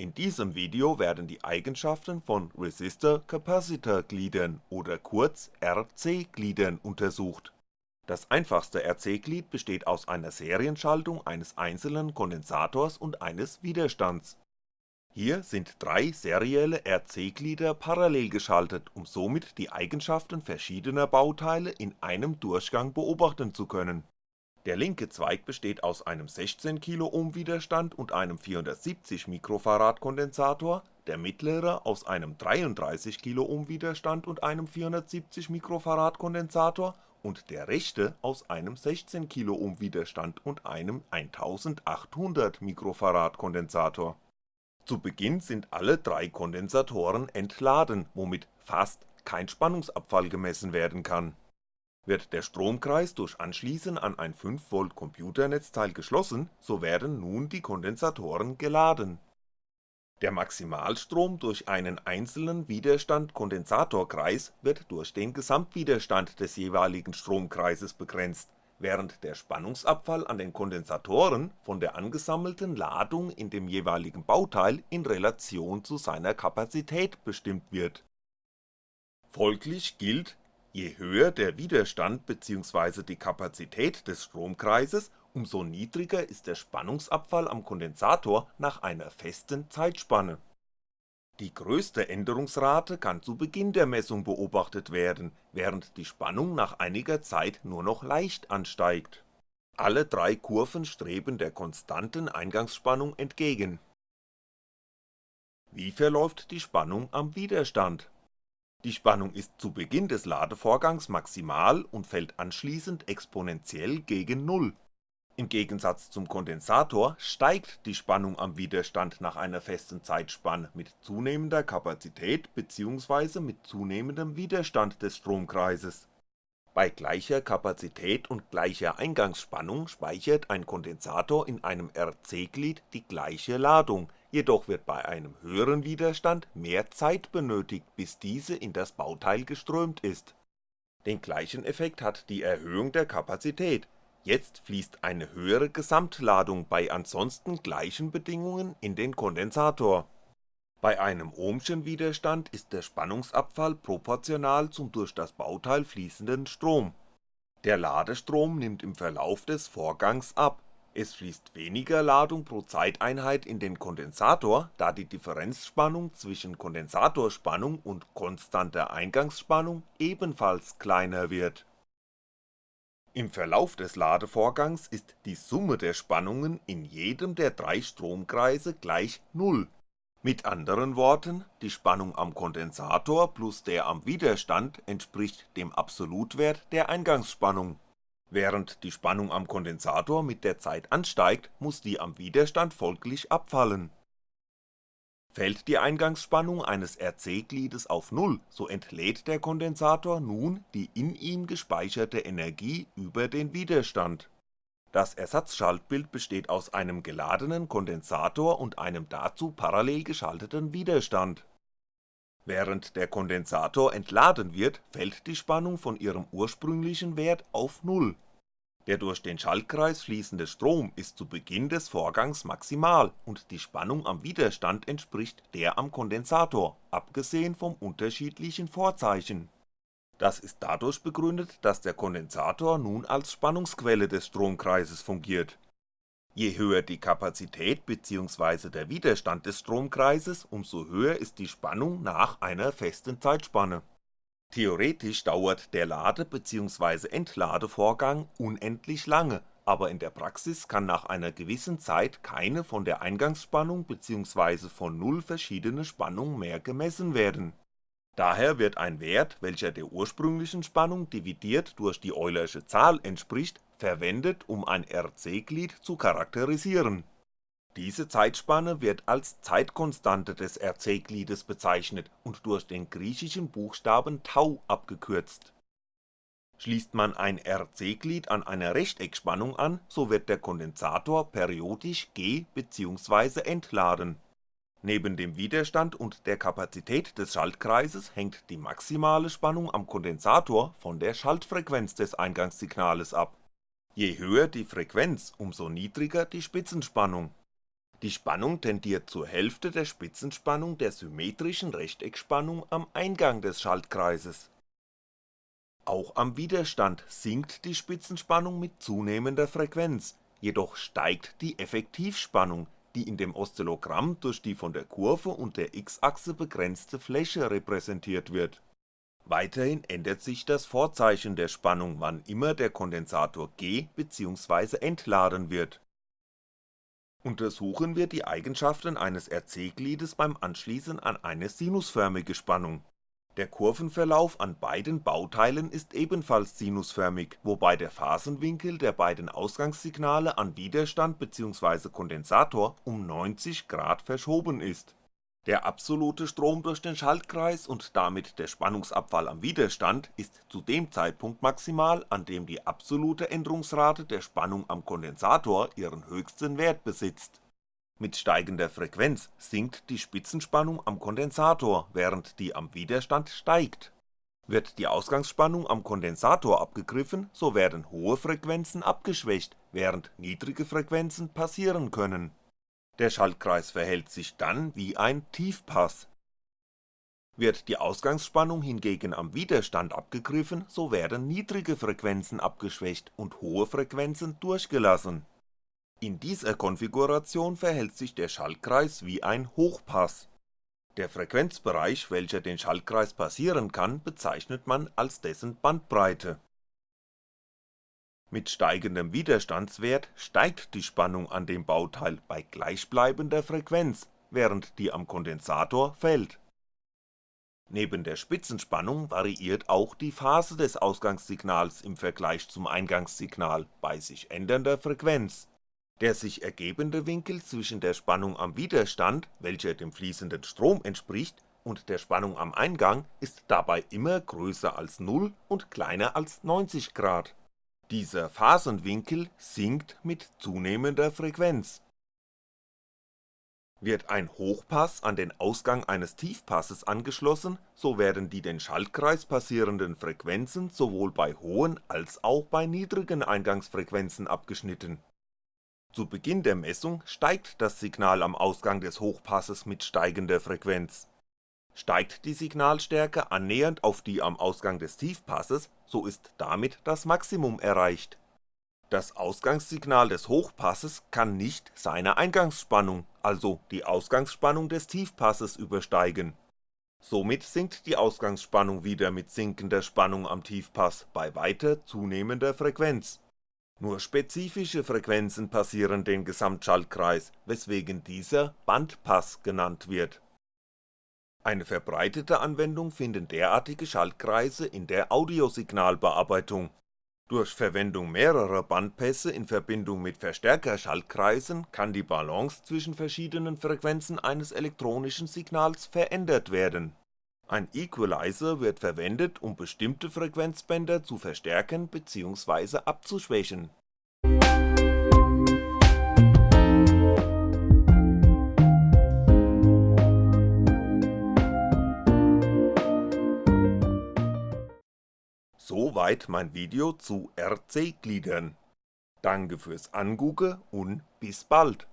In diesem Video werden die Eigenschaften von Resistor-Capacitor-Gliedern oder kurz RC-Gliedern untersucht. Das einfachste RC-Glied besteht aus einer Serienschaltung eines einzelnen Kondensators und eines Widerstands. Hier sind drei serielle RC-Glieder parallel geschaltet, um somit die Eigenschaften verschiedener Bauteile in einem Durchgang beobachten zu können der linke Zweig besteht aus einem 16kΩ Widerstand und einem 470 Kondensator, der mittlere aus einem 33kΩ Widerstand und einem 470 Kondensator und der rechte aus einem 16kΩ Widerstand und einem 1800 Kondensator. Zu Beginn sind alle drei Kondensatoren entladen, womit fast kein Spannungsabfall gemessen werden kann wird der Stromkreis durch Anschließen an ein 5V Computernetzteil geschlossen, so werden nun die Kondensatoren geladen. Der Maximalstrom durch einen einzelnen Widerstand-Kondensatorkreis wird durch den Gesamtwiderstand des jeweiligen Stromkreises begrenzt, während der Spannungsabfall an den Kondensatoren von der angesammelten Ladung in dem jeweiligen Bauteil in Relation zu seiner Kapazität bestimmt wird. Folglich gilt Je höher der Widerstand bzw. die Kapazität des Stromkreises, umso niedriger ist der Spannungsabfall am Kondensator nach einer festen Zeitspanne. Die größte Änderungsrate kann zu Beginn der Messung beobachtet werden, während die Spannung nach einiger Zeit nur noch leicht ansteigt. Alle drei Kurven streben der konstanten Eingangsspannung entgegen. Wie verläuft die Spannung am Widerstand die Spannung ist zu Beginn des Ladevorgangs maximal und fällt anschließend exponentiell gegen Null. Im Gegensatz zum Kondensator steigt die Spannung am Widerstand nach einer festen Zeitspanne mit zunehmender Kapazität bzw. mit zunehmendem Widerstand des Stromkreises. Bei gleicher Kapazität und gleicher Eingangsspannung speichert ein Kondensator in einem RC-Glied die gleiche Ladung jedoch wird bei einem höheren Widerstand mehr Zeit benötigt, bis diese in das Bauteil geströmt ist. Den gleichen Effekt hat die Erhöhung der Kapazität, jetzt fließt eine höhere Gesamtladung bei ansonsten gleichen Bedingungen in den Kondensator. Bei einem Ohmschen Widerstand ist der Spannungsabfall proportional zum durch das Bauteil fließenden Strom. Der Ladestrom nimmt im Verlauf des Vorgangs ab es fließt weniger Ladung pro Zeiteinheit in den Kondensator, da die Differenzspannung zwischen Kondensatorspannung und konstanter Eingangsspannung ebenfalls kleiner wird. Im Verlauf des Ladevorgangs ist die Summe der Spannungen in jedem der drei Stromkreise gleich Null, mit anderen Worten, die Spannung am Kondensator plus der am Widerstand entspricht dem Absolutwert der Eingangsspannung Während die Spannung am Kondensator mit der Zeit ansteigt, muss die am Widerstand folglich abfallen. Fällt die Eingangsspannung eines RC-Gliedes auf Null, so entlädt der Kondensator nun die in ihm gespeicherte Energie über den Widerstand. Das Ersatzschaltbild besteht aus einem geladenen Kondensator und einem dazu parallel geschalteten Widerstand Während der Kondensator entladen wird, fällt die Spannung von ihrem ursprünglichen Wert auf Null. Der durch den Schaltkreis fließende Strom ist zu Beginn des Vorgangs maximal und die Spannung am Widerstand entspricht der am Kondensator, abgesehen vom unterschiedlichen Vorzeichen. Das ist dadurch begründet, dass der Kondensator nun als Spannungsquelle des Stromkreises fungiert Je höher die Kapazität bzw. der Widerstand des Stromkreises, umso höher ist die Spannung nach einer festen Zeitspanne. Theoretisch dauert der Lade bzw. Entladevorgang unendlich lange, aber in der Praxis kann nach einer gewissen Zeit keine von der Eingangsspannung bzw. von Null verschiedene Spannung mehr gemessen werden. Daher wird ein Wert, welcher der ursprünglichen Spannung dividiert durch die Eulersche Zahl entspricht verwendet, um ein RC-Glied zu charakterisieren. Diese Zeitspanne wird als Zeitkonstante des RC-Gliedes bezeichnet und durch den griechischen Buchstaben Tau abgekürzt. Schließt man ein RC-Glied an einer Rechteckspannung an, so wird der Kondensator periodisch ge bzw. entladen. Neben dem Widerstand und der Kapazität des Schaltkreises hängt die maximale Spannung am Kondensator von der Schaltfrequenz des Eingangssignales ab Je höher die Frequenz, umso niedriger die Spitzenspannung. Die Spannung tendiert zur Hälfte der Spitzenspannung der symmetrischen Rechteckspannung am Eingang des Schaltkreises. Auch am Widerstand sinkt die Spitzenspannung mit zunehmender Frequenz, jedoch steigt die Effektivspannung, die in dem Oszillogramm durch die von der Kurve und der x-Achse begrenzte Fläche repräsentiert wird. Weiterhin ändert sich das Vorzeichen der Spannung, wann immer der Kondensator ge bzw. entladen wird Untersuchen wir die Eigenschaften eines RC-Gliedes beim Anschließen an eine sinusförmige Spannung. Der Kurvenverlauf an beiden Bauteilen ist ebenfalls sinusförmig, wobei der Phasenwinkel der beiden Ausgangssignale an Widerstand bzw. Kondensator um 90° verschoben ist der absolute Strom durch den Schaltkreis und damit der Spannungsabfall am Widerstand ist zu dem Zeitpunkt maximal, an dem die absolute Änderungsrate der Spannung am Kondensator ihren höchsten Wert besitzt. Mit steigender Frequenz sinkt die Spitzenspannung am Kondensator, während die am Widerstand steigt. Wird die Ausgangsspannung am Kondensator abgegriffen, so werden hohe Frequenzen abgeschwächt, während niedrige Frequenzen passieren können der Schaltkreis verhält sich dann wie ein Tiefpass. Wird die Ausgangsspannung hingegen am Widerstand abgegriffen, so werden niedrige Frequenzen abgeschwächt und hohe Frequenzen durchgelassen. In dieser Konfiguration verhält sich der Schaltkreis wie ein Hochpass. Der Frequenzbereich, welcher den Schaltkreis passieren kann, bezeichnet man als dessen Bandbreite mit steigendem Widerstandswert steigt die Spannung an dem Bauteil bei gleichbleibender Frequenz, während die am Kondensator fällt. Neben der Spitzenspannung variiert auch die Phase des Ausgangssignals im Vergleich zum Eingangssignal bei sich ändernder Frequenz. Der sich ergebende Winkel zwischen der Spannung am Widerstand, welcher dem fließenden Strom entspricht, und der Spannung am Eingang ist dabei immer größer als 0 und kleiner als 90° dieser Phasenwinkel sinkt mit zunehmender Frequenz. Wird ein Hochpass an den Ausgang eines Tiefpasses angeschlossen, so werden die den Schaltkreis passierenden Frequenzen sowohl bei hohen als auch bei niedrigen Eingangsfrequenzen abgeschnitten. Zu Beginn der Messung steigt das Signal am Ausgang des Hochpasses mit steigender Frequenz Steigt die Signalstärke annähernd auf die am Ausgang des Tiefpasses, so ist damit das Maximum erreicht. Das Ausgangssignal des Hochpasses kann nicht seine Eingangsspannung, also die Ausgangsspannung des Tiefpasses übersteigen. Somit sinkt die Ausgangsspannung wieder mit sinkender Spannung am Tiefpass bei weiter zunehmender Frequenz. Nur spezifische Frequenzen passieren den Gesamtschaltkreis, weswegen dieser Bandpass genannt wird eine verbreitete Anwendung finden derartige Schaltkreise in der Audiosignalbearbeitung. Durch Verwendung mehrerer Bandpässe in Verbindung mit Verstärkerschaltkreisen kann die Balance zwischen verschiedenen Frequenzen eines elektronischen Signals verändert werden. Ein Equalizer wird verwendet, um bestimmte Frequenzbänder zu verstärken bzw. abzuschwächen Soweit mein Video zu RC-Gliedern. Danke fürs Angucken und bis bald